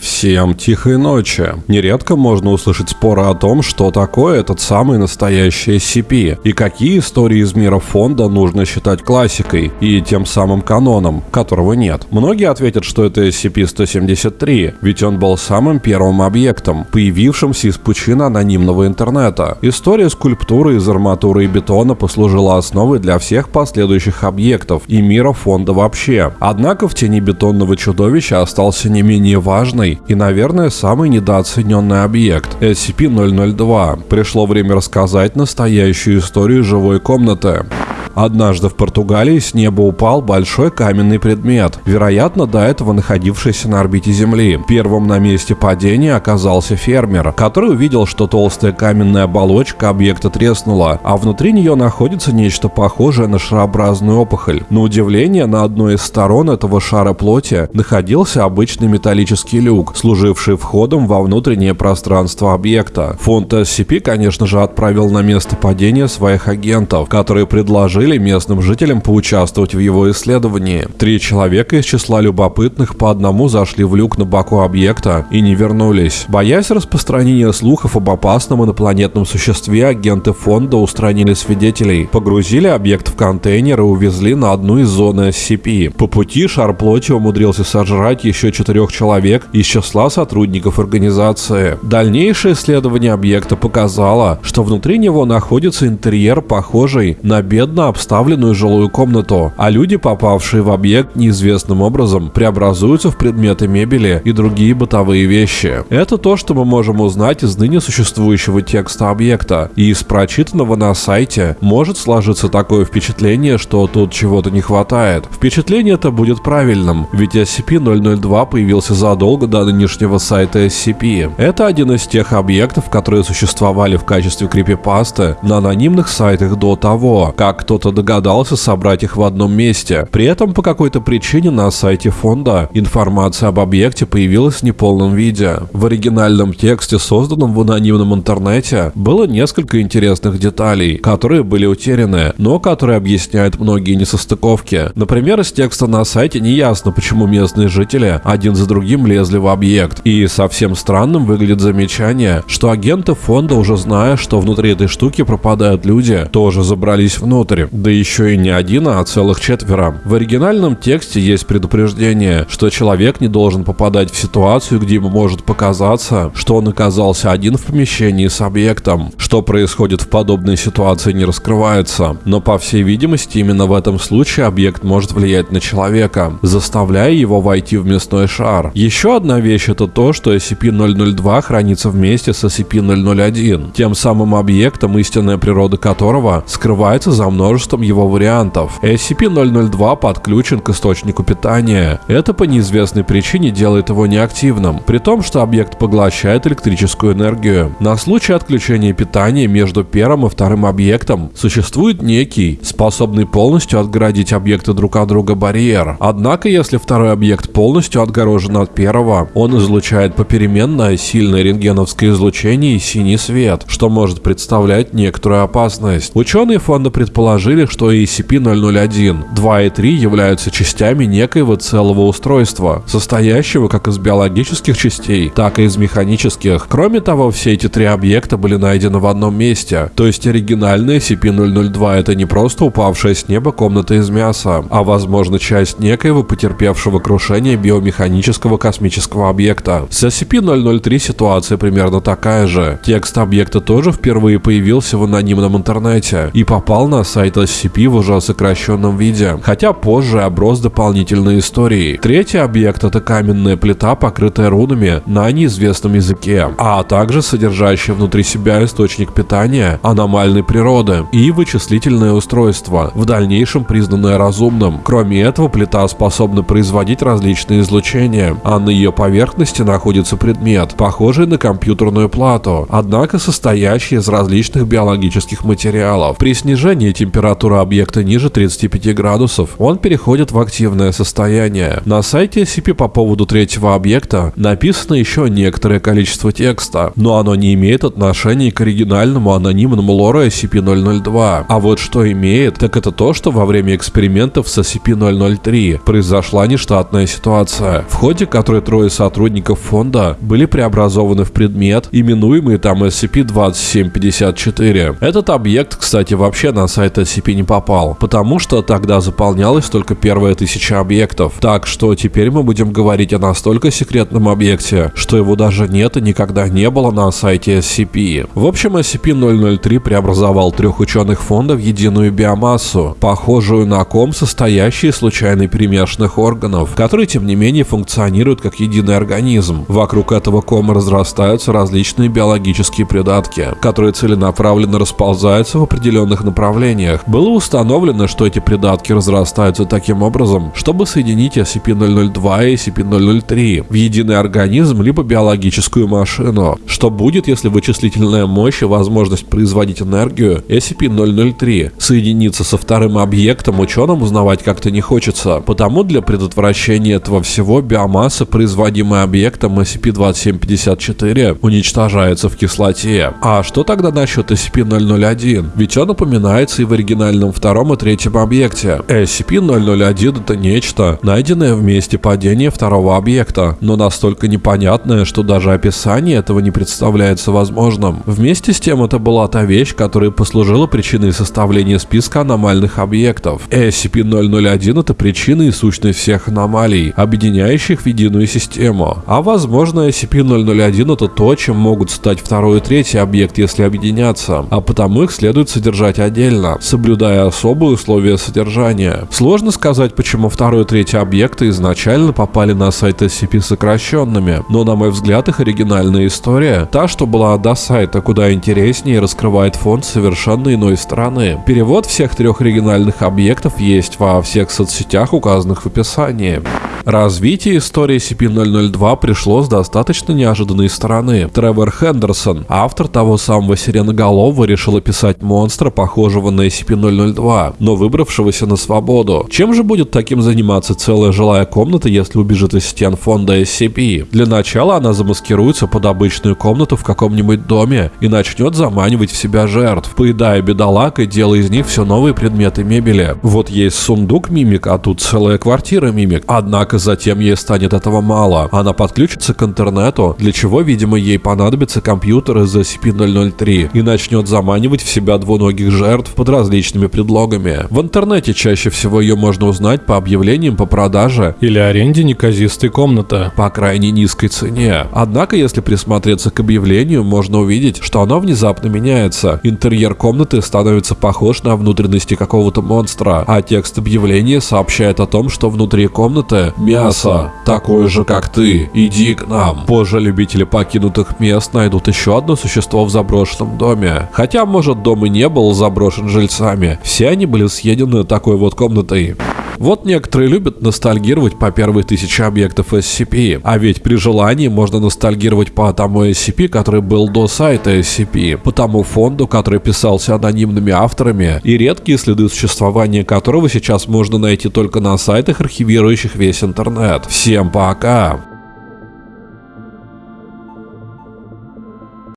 Всем тихой ночи. Нередко можно услышать споры о том, что такое этот самый настоящий SCP, и какие истории из мира фонда нужно считать классикой и тем самым каноном, которого нет. Многие ответят, что это SCP-173, ведь он был самым первым объектом, появившимся из пучины анонимного интернета. История скульптуры из арматуры и бетона послужила основой для всех последующих объектов и мира фонда вообще. Однако в тени бетонного чудовища остался не менее важный важный и, наверное, самый недооцененный объект – SCP-002. Пришло время рассказать настоящую историю живой комнаты. Однажды в Португалии с неба упал большой каменный предмет, вероятно, до этого находившийся на орбите Земли. Первым на месте падения оказался фермер, который увидел, что толстая каменная оболочка объекта треснула, а внутри нее находится нечто похожее на шарообразную опухоль. На удивление, на одной из сторон этого шара плоти находился обычный металлический люк, служивший входом во внутреннее пространство объекта. Фонд SCP, конечно же, отправил на место падения своих агентов, которые предложили предложили местным жителям поучаствовать в его исследовании. Три человека из числа любопытных по одному зашли в люк на боку объекта и не вернулись. Боясь распространения слухов об опасном инопланетном существе, агенты фонда устранили свидетелей, погрузили объект в контейнер и увезли на одну из зон SCP. По пути шар плоти умудрился сожрать еще четырех человек из числа сотрудников организации. Дальнейшее исследование объекта показало, что внутри него находится интерьер, похожий на бедно обставленную жилую комнату, а люди, попавшие в объект неизвестным образом, преобразуются в предметы мебели и другие бытовые вещи. Это то, что мы можем узнать из ныне существующего текста объекта, и из прочитанного на сайте может сложиться такое впечатление, что тут чего-то не хватает. Впечатление это будет правильным, ведь SCP-002 появился задолго до нынешнего сайта SCP. Это один из тех объектов, которые существовали в качестве крипипасты на анонимных сайтах до того, как кто кто-то догадался собрать их в одном месте. При этом по какой-то причине на сайте фонда информация об объекте появилась в неполном виде. В оригинальном тексте, созданном в анонимном интернете, было несколько интересных деталей, которые были утеряны, но которые объясняют многие несостыковки. Например, из текста на сайте не ясно, почему местные жители один за другим лезли в объект. И совсем странным выглядит замечание, что агенты фонда, уже зная, что внутри этой штуки пропадают люди, тоже забрались внутрь. Да еще и не один, а целых четверо. В оригинальном тексте есть предупреждение, что человек не должен попадать в ситуацию, где ему может показаться, что он оказался один в помещении с объектом. Что происходит в подобной ситуации не раскрывается, но по всей видимости именно в этом случае объект может влиять на человека, заставляя его войти в мясной шар. Еще одна вещь это то, что SCP-002 хранится вместе с SCP-001, тем самым объектом, истинная природа которого скрывается за множеством множеством его вариантов. SCP-002 подключен к источнику питания. Это по неизвестной причине делает его неактивным, при том, что объект поглощает электрическую энергию. На случай отключения питания между первым и вторым объектом существует некий, способный полностью отгородить объекты друг от друга барьер. Однако, если второй объект полностью отгорожен от первого, он излучает попеременное сильное рентгеновское излучение и синий свет, что может представлять некоторую опасность. Ученые фонда предположили, предположили, что SCP-001 2 и 3 являются частями некоего целого устройства, состоящего как из биологических частей, так и из механических. Кроме того, все эти три объекта были найдены в одном месте, то есть оригинальный SCP-002 это не просто упавшая с неба комната из мяса, а возможно часть некоего потерпевшего крушение биомеханического космического объекта. С SCP-003 ситуация примерно такая же. Текст объекта тоже впервые появился в анонимном интернете и попал на сайт SCP в уже сокращенном виде, хотя позже оброс дополнительной историей. Третий объект это каменная плита, покрытая рунами на неизвестном языке, а также содержащая внутри себя источник питания аномальной природы и вычислительное устройство, в дальнейшем признанное разумным. Кроме этого, плита способна производить различные излучения, а на ее поверхности находится предмет, похожий на компьютерную плату, однако состоящий из различных биологических материалов. При снижении температуры температура объекта ниже 35 градусов, он переходит в активное состояние. На сайте SCP по поводу третьего объекта написано еще некоторое количество текста, но оно не имеет отношения к оригинальному анонимному лору SCP-002. А вот что имеет, так это то, что во время экспериментов с SCP-003 произошла нештатная ситуация, в ходе которой трое сотрудников фонда были преобразованы в предмет, именуемый там SCP-2754. Этот объект, кстати, вообще на сайт SCP не попал, потому что тогда заполнялась только первая тысяча объектов. Так что теперь мы будем говорить о настолько секретном объекте, что его даже нет и никогда не было на сайте SCP. В общем, SCP-003 преобразовал трех ученых фонда в единую биомассу, похожую на ком, состоящий из случайно перемешанных органов, которые, тем не менее, функционируют как единый организм. Вокруг этого кома разрастаются различные биологические придатки, которые целенаправленно расползаются в определенных направлениях. Было установлено, что эти придатки разрастаются таким образом, чтобы соединить SCP-002 и SCP-003 в единый организм либо биологическую машину. Что будет, если вычислительная мощь и возможность производить энергию SCP-003 соединится со вторым объектом, ученым узнавать как-то не хочется. Потому для предотвращения этого всего биомасса, производимая объектом SCP-2754, уничтожается в кислоте. А что тогда насчет SCP-001? Ведь он упоминается и в оригинальном втором и третьем объекте. SCP-001 это нечто, найденное в месте падения второго объекта, но настолько непонятное, что даже описание этого не представляется возможным. Вместе с тем это была та вещь, которая послужила причиной составления списка аномальных объектов. SCP-001 это причина и сущность всех аномалий, объединяющих в единую систему. А возможно SCP-001 это то, чем могут стать второй и третий объект, если объединяться, а потому их следует содержать отдельно, соблюдая особые условия содержания. Сложно сказать, почему второй и третий объекты изначально попали на сайт SCP сокращенными, но на мой взгляд их оригинальная история, та, что была до сайта, куда интереснее раскрывает фонд совершенно иной стороны. Перевод всех трех оригинальных объектов есть во всех соцсетях, указанных в описании. Развитие истории SCP-002 пришло с достаточно неожиданной стороны. Тревор Хендерсон, автор того самого сиреноголового, решил описать монстра, похожего на SCP-002, но выбравшегося на свободу. Чем же будет таким заниматься целая жилая комната, если убежит из стен фонда SCP? Для начала она замаскируется под обычную комнату в каком-нибудь доме и начнет заманивать в себя жертв, поедая бедолаг и делая из них все новые предметы мебели. Вот есть сундук мимик, а тут целая квартира мимик. Однако затем ей станет этого мало. Она подключится к интернету, для чего, видимо, ей понадобится компьютер из SCP-003 и начнет заманивать в себя двуногих жертв под различными предлогами. В интернете чаще всего ее можно узнать по объявлениям по продаже или аренде неказистой комнаты по крайне низкой цене. Однако, если присмотреться к объявлению, можно увидеть, что оно внезапно меняется. Интерьер комнаты становится похож на внутренности какого-то монстра, а текст объявления сообщает о том, что внутри комнаты мясо, такое же как ты, иди к нам. Позже любители покинутых мест найдут еще одно существо в заброшенном доме. Хотя, может, дом и не был заброшен жильцами, все они были съедены такой вот комнатой. Вот некоторые любят ностальгировать по первой тысяче объектов SCP, а ведь при желании можно ностальгировать по тому SCP, который был до сайта SCP, по тому фонду, который писался анонимными авторами, и редкие следы существования которого сейчас можно найти только на сайтах, архивирующих весь интернет. Всем пока!